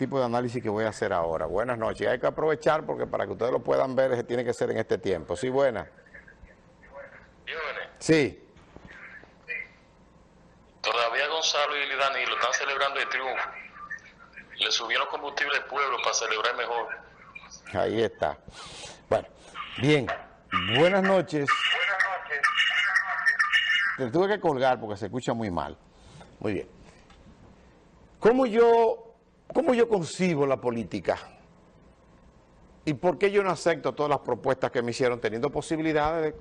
tipo de análisis que voy a hacer ahora. Buenas noches. Hay que aprovechar porque para que ustedes lo puedan ver tiene que ser en este tiempo. Sí, buena. Sí. Todavía Gonzalo y Danilo están celebrando el triunfo. Le subieron combustible al pueblo para celebrar mejor. Ahí está. Bueno, bien. Buenas noches. Te tuve que colgar porque se escucha muy mal. Muy bien. ¿Cómo yo, cómo yo concibo la política? ¿Y por qué yo no acepto todas las propuestas que me hicieron teniendo posibilidades de,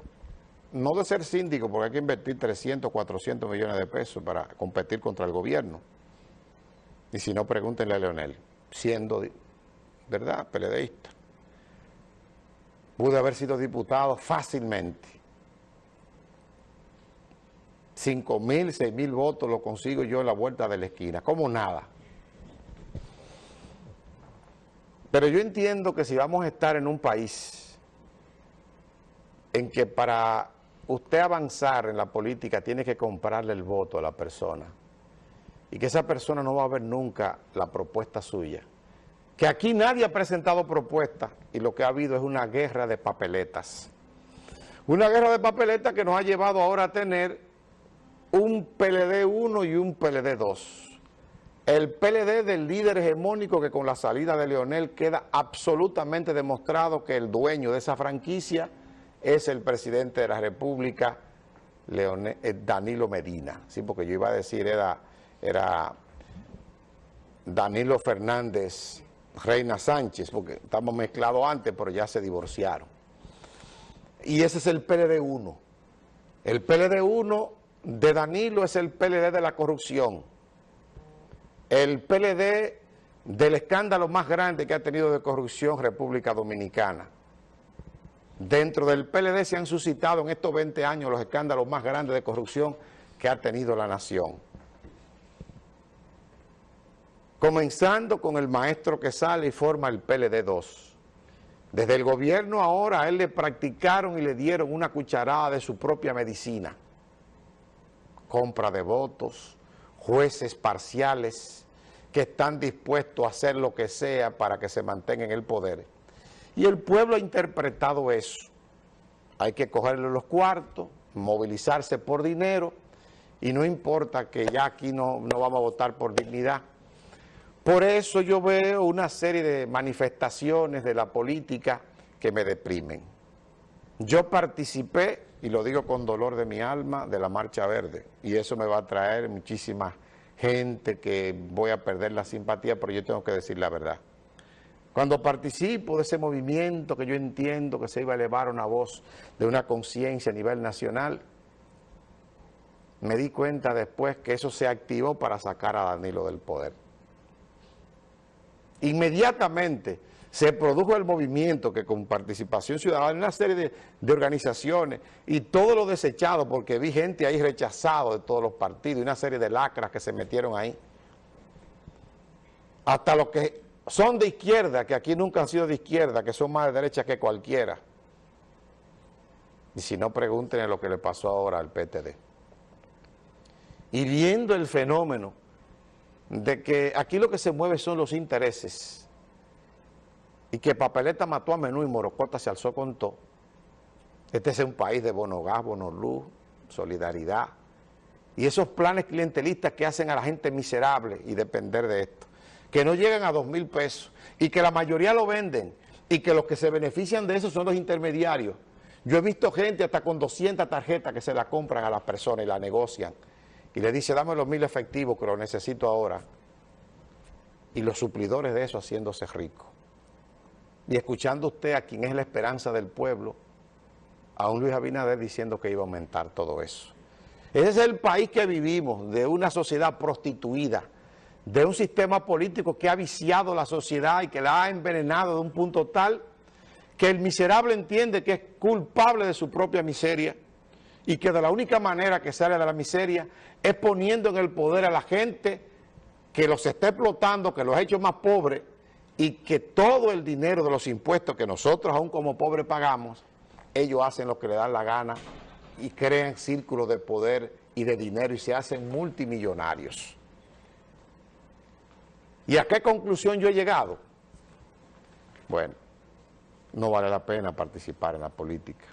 no de ser síndico, porque hay que invertir 300, 400 millones de pesos para competir contra el gobierno? Y si no, pregúntenle a Leonel, siendo, ¿verdad?, peledeísta. Pude haber sido diputado fácilmente 5 mil, 6 mil votos lo consigo yo en la vuelta de la esquina, como nada. Pero yo entiendo que si vamos a estar en un país en que para usted avanzar en la política tiene que comprarle el voto a la persona y que esa persona no va a ver nunca la propuesta suya, que aquí nadie ha presentado propuesta y lo que ha habido es una guerra de papeletas. Una guerra de papeletas que nos ha llevado ahora a tener un PLD 1 y un PLD 2. El PLD del líder hegemónico que con la salida de Leonel queda absolutamente demostrado que el dueño de esa franquicia es el presidente de la República, eh, Danilo Medina. Sí, porque yo iba a decir era, era Danilo Fernández, Reina Sánchez, porque estamos mezclados antes, pero ya se divorciaron. Y ese es el PLD 1. El PLD 1 de Danilo es el PLD de la corrupción. El PLD del escándalo más grande que ha tenido de corrupción República Dominicana. Dentro del PLD se han suscitado en estos 20 años los escándalos más grandes de corrupción que ha tenido la nación. Comenzando con el maestro que sale y forma el PLD 2. Desde el gobierno ahora a él le practicaron y le dieron una cucharada de su propia medicina compra de votos, jueces parciales que están dispuestos a hacer lo que sea para que se mantenga en el poder. Y el pueblo ha interpretado eso. Hay que cogerle los cuartos, movilizarse por dinero, y no importa que ya aquí no, no vamos a votar por dignidad. Por eso yo veo una serie de manifestaciones de la política que me deprimen. Yo participé y lo digo con dolor de mi alma, de la Marcha Verde. Y eso me va a traer muchísima gente que voy a perder la simpatía, pero yo tengo que decir la verdad. Cuando participo de ese movimiento que yo entiendo que se iba a elevar una voz de una conciencia a nivel nacional, me di cuenta después que eso se activó para sacar a Danilo del poder. Inmediatamente se produjo el movimiento que con participación ciudadana, una serie de, organizaciones y todo lo desechado, porque vi gente ahí rechazado de todos los partidos y una serie de lacras que se metieron ahí. Hasta los que son de izquierda, que aquí nunca han sido de izquierda, que son más de derecha que cualquiera. Y si no, pregúntenle lo que le pasó ahora al PTD. Y viendo el fenómeno de que aquí lo que se mueve son los intereses y que Papeleta mató a Menú y Morocota se alzó con todo. Este es un país de bono gas, bono luz, solidaridad. Y esos planes clientelistas que hacen a la gente miserable y depender de esto. Que no llegan a dos mil pesos y que la mayoría lo venden y que los que se benefician de eso son los intermediarios. Yo he visto gente hasta con 200 tarjetas que se la compran a las personas y la negocian. Y le dice, dame los mil efectivos que lo necesito ahora. Y los suplidores de eso haciéndose ricos y escuchando usted a quien es la esperanza del pueblo, a un Luis Abinader diciendo que iba a aumentar todo eso. Ese es el país que vivimos, de una sociedad prostituida, de un sistema político que ha viciado la sociedad y que la ha envenenado de un punto tal que el miserable entiende que es culpable de su propia miseria y que de la única manera que sale de la miseria es poniendo en el poder a la gente que los está explotando, que los ha hecho más pobres y que todo el dinero de los impuestos que nosotros aún como pobres pagamos, ellos hacen lo que les dan la gana y crean círculos de poder y de dinero y se hacen multimillonarios. ¿Y a qué conclusión yo he llegado? Bueno, no vale la pena participar en la política.